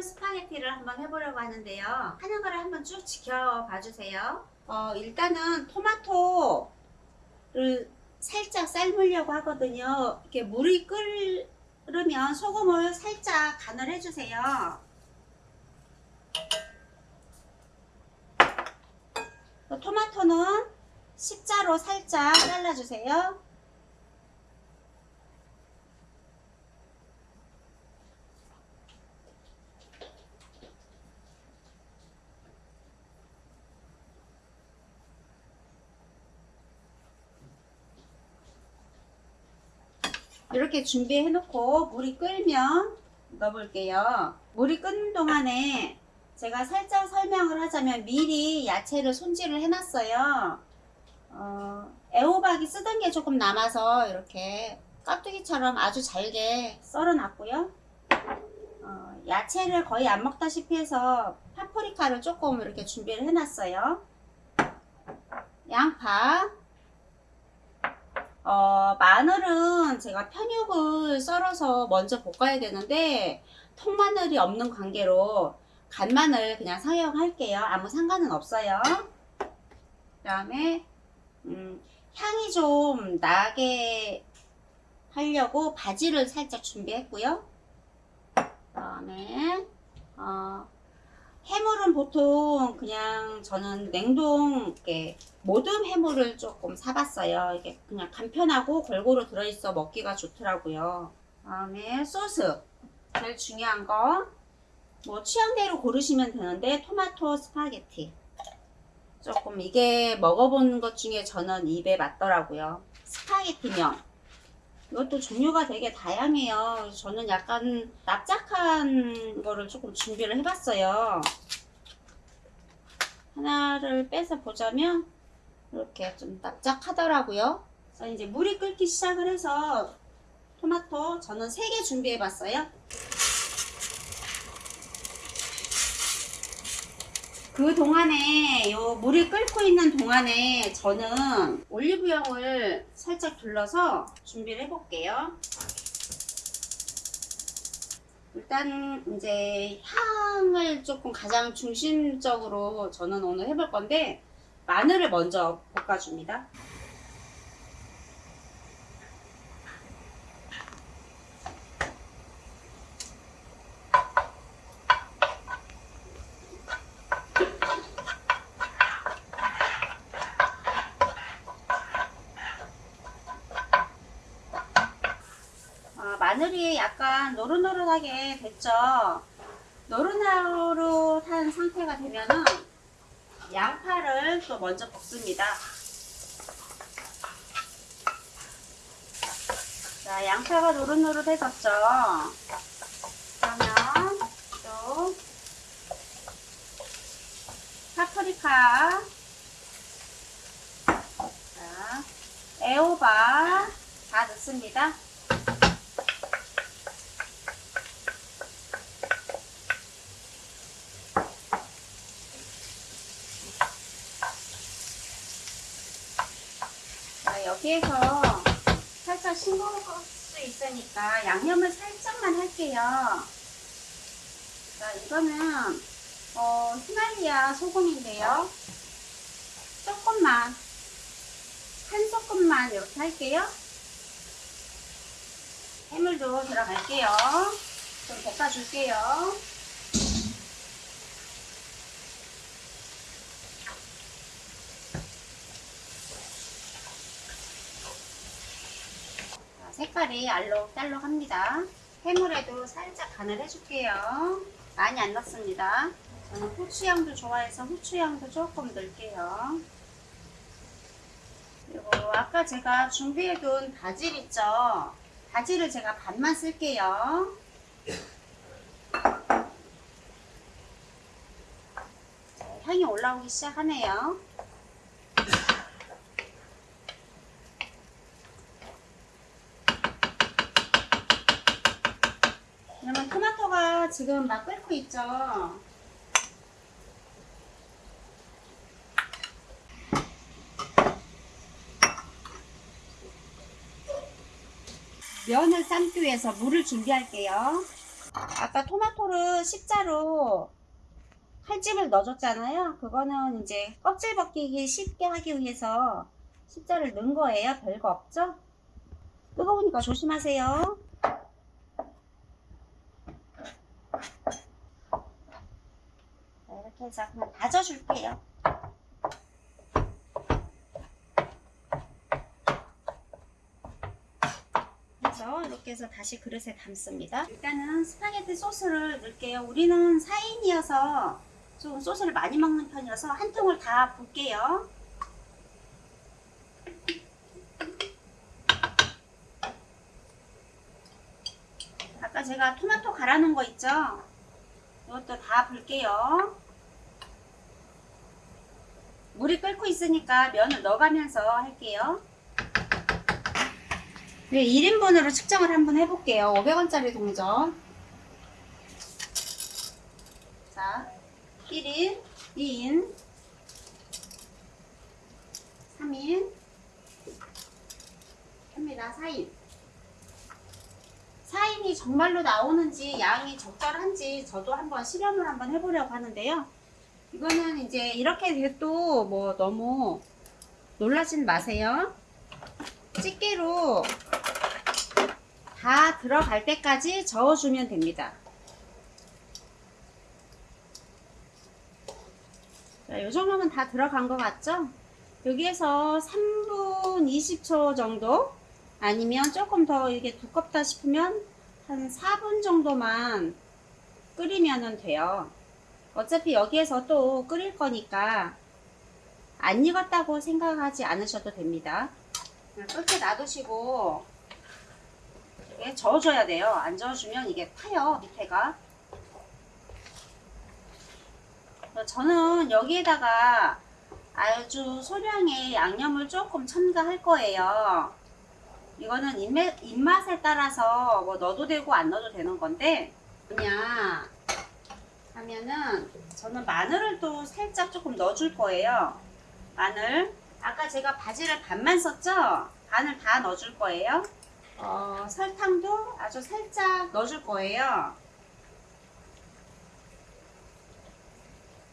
해물 스파게티를 한번 해보려고 하는데요. 하는 거를 한번 쭉 지켜봐 주세요. 어, 일단은 토마토를 살짝 삶으려고 하거든요. 이렇게 물이 끓으면 소금을 살짝 간을 해주세요. 토마토는 십자로 살짝 잘라주세요. 이렇게 준비해 놓고 물이 끓면 넣어볼게요. 물이 끓는 동안에 제가 살짝 설명을 하자면 미리 야채를 손질을 해 놨어요. 어, 애호박이 쓰던 게 조금 남아서 이렇게 깍두기처럼 아주 잘게 썰어 놨고요. 어, 야채를 거의 안 먹다시피 해서 파프리카를 조금 이렇게 준비를 해 놨어요. 양파 어, 마늘은 제가 편육을 썰어서 먼저 볶아야 되는데 통마늘이 없는 관계로 간마늘 그냥 사용할게요. 아무 상관은 없어요. 그 다음에 음, 향이 좀 나게 하려고 바지를 살짝 준비했고요. 그 다음에 어, 해물은 보통 그냥 저는 냉동 이렇게 모듬 해물을 조금 사봤어요. 이게 그냥 간편하고 골고루 들어있어 먹기가 좋더라고요. 다음에 소스 제일 중요한 거 뭐 취향대로 고르시면 되는데 토마토 스파게티 조금 이게 먹어본 것 중에 저는 입에 맞더라고요. 스파게티면 이것도 종류가 되게 다양해요. 저는 약간 납작한 거를 조금 준비를 해봤어요. 하나를 빼서 보자면 이렇게 좀 납작하더라고요. 자, 이제 물이 끓기 시작을 해서 토마토 저는 3개 준비해봤어요. 그 동안에 요 물이 끓고 있는 동안에 저는 올리브영을 살짝 둘러서 준비를 해볼게요. 일단 이제 향을 조금 가장 중심적으로 저는 오늘 해볼 건데 마늘을 먼저 볶아줍니다. 마늘이 약간 노릇노릇하게 됐죠. 노릇노릇한 상태가 되면은 양파를 또 먼저 볶습니다. 자, 양파가 노릇노릇해졌죠. 그러면 또 파프리카, 자, 애호박 다 넣습니다. 여기에서 살짝 싱거울 수 있으니까 양념을 살짝만 할게요. 자, 이거는 어, 히말리아 소금인데요. 조금만 한 소금만 이렇게 할게요. 해물도 들어갈게요. 좀 볶아줄게요. 색깔이 알록달록합니다. 해물에도 살짝 간을 해줄게요. 많이 안 넣습니다. 저는 후추향도 좋아해서 후추향도 조금 넣을게요. 그리고 아까 제가 준비해둔 바질 있죠? 바질을 제가 반만 쓸게요. 향이 올라오기 시작하네요. 지금 막 끓고 있죠. 면을 삶기 위해서 물을 준비할게요. 아까 토마토를 십자로 칼집을 넣어줬잖아요. 그거는 이제 껍질 벗기기 쉽게 하기 위해서 십자를 넣은 거예요. 별거 없죠? 뜨거우니까 조심하세요. 자, 이렇게 해서 그냥 다져줄게요. 그래서 이렇게 해서 다시 그릇에 담습니다. 일단은 스파게티 소스를 넣을게요. 우리는 4인이어서 좀 소스를 많이 먹는 편이어서 한 통을 다 붓게요. 아까 제가 토마토 갈아 놓은 거 있죠? 이것도 다 불게요. 물이 끓고 있으니까 면을 넣어가면서 할게요. 네, 1인분으로 측정을 한번 해볼게요. 500원짜리 동전. 자, 1인, 2인, 3인, 합니다. 4인. 4인이 정말로 나오는지 양이 적절한지 저도 한번 실험을 한번 해보려고 하는데요. 이거는 이제 이렇게 돼도 뭐 너무 놀라진 마세요. 집게로 다 들어갈 때까지 저어주면 됩니다. 자, 이 정도면 다 들어간 것 같죠? 여기에서 3분 20초 정도 아니면 조금 더 이게 두껍다 싶으면 한 4분 정도만 끓이면 돼요. 어차피 여기에서 또 끓일 거니까 안 익었다고 생각하지 않으셔도 됩니다. 끝에 놔두시고 이게 저어줘야 돼요. 안 저어주면 이게 타요 밑에가. 저는 여기에다가 아주 소량의 양념을 조금 첨가할 거예요. 이거는 입맛, 입맛에 따라서 뭐 넣어도 되고 안 넣어도 되는 건데 그냥 하면은 저는 마늘을 또 살짝 조금 넣어줄 거예요. 마늘 아까 제가 바지를 반만 썼죠? 반을 다 넣어줄 거예요. 어, 설탕도 아주 살짝 넣어줄 거예요.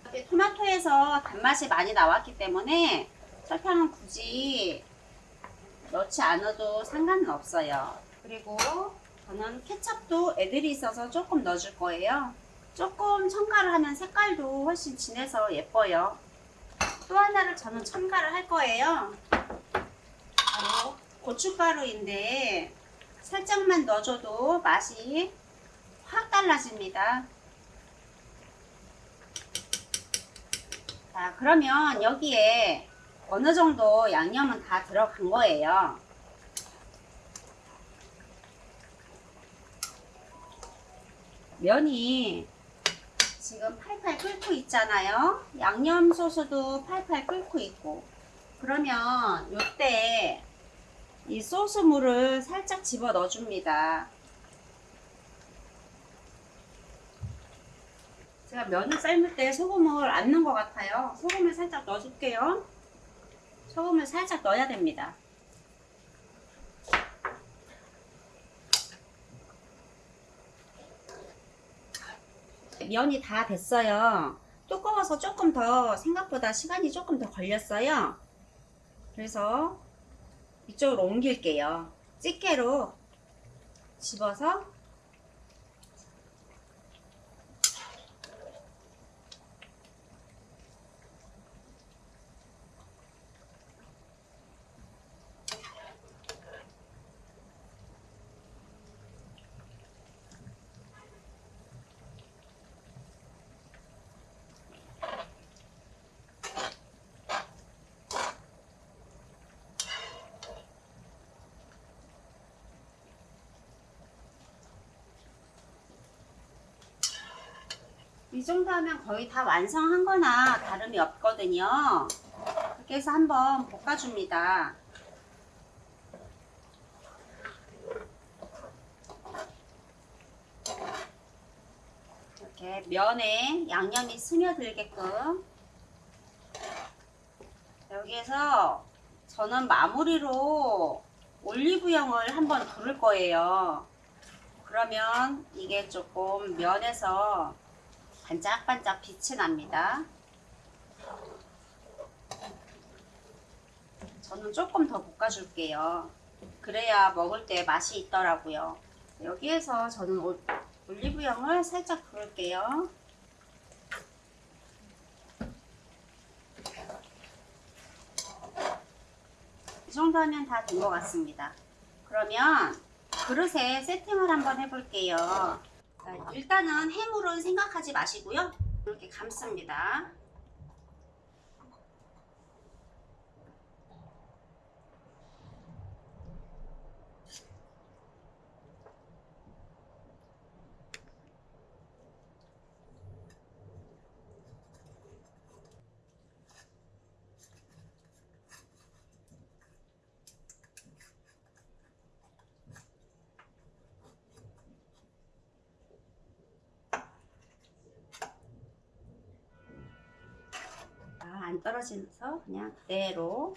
이렇게 토마토에서 단맛이 많이 나왔기 때문에 설탕은 굳이 넣지 않아도 상관은 없어요. 그리고 저는 케첩도 애들이 있어서 조금 넣어줄 거예요. 조금 첨가를 하면 색깔도 훨씬 진해서 예뻐요. 또 하나를 저는 첨가를 할 거예요. 바로 고춧가루인데 살짝만 넣어줘도 맛이 확 달라집니다. 자, 그러면 여기에 어느 정도 양념은 다 들어간 거예요. 면이 지금 팔팔 끓고 있잖아요. 양념 소스도 팔팔 끓고 있고. 그러면 이때 이 소스 물을 살짝 집어 넣어줍니다. 제가 면을 삶을 때 소금을 안 넣은 것 같아요. 소금을 살짝 넣어줄게요. 소금을 살짝 넣어야 됩니다. 면이 다 됐어요. 두꺼워서 조금 더 생각보다 시간이 조금 더 걸렸어요. 그래서 이쪽으로 옮길게요. 집게로 집어서 이 정도 하면 거의 다 완성한 거나 다름이 없거든요. 그렇게 해서 한번 볶아줍니다. 이렇게 면에 양념이 스며들게끔 여기에서 저는 마무리로 올리브영을 한번 두를 거예요. 그러면 이게 조금 면에서 반짝반짝 빛이 납니다. 저는 조금 더 볶아줄게요. 그래야 먹을 때 맛이 있더라고요. 여기에서 저는 올- 올리브영을 살짝 부을게요. 이 정도 하면 다 된 것 같습니다. 그러면 그릇에 세팅을 한번 해볼게요. 자, 일단은 해물은 생각하지 마시고요. 이렇게 감습니다. 아, 안 떨어지면서 그냥 그대로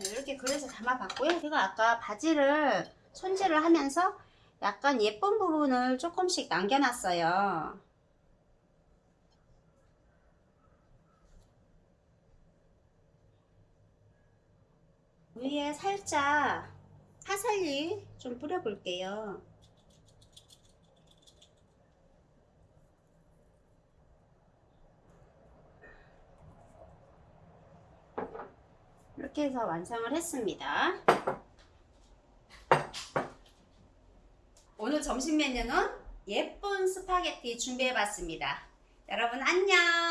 자, 이렇게 그릇에 담아봤고요. 제가 아까 바지를 손질을 하면서 약간 예쁜 부분을 조금씩 남겨놨어요. 위에 살짝 파슬리 좀 뿌려볼게요. 이렇게 해서 완성을 했습니다. 오늘 점심 메뉴는 예쁜 스파게티 준비해봤습니다. 여러분 안녕!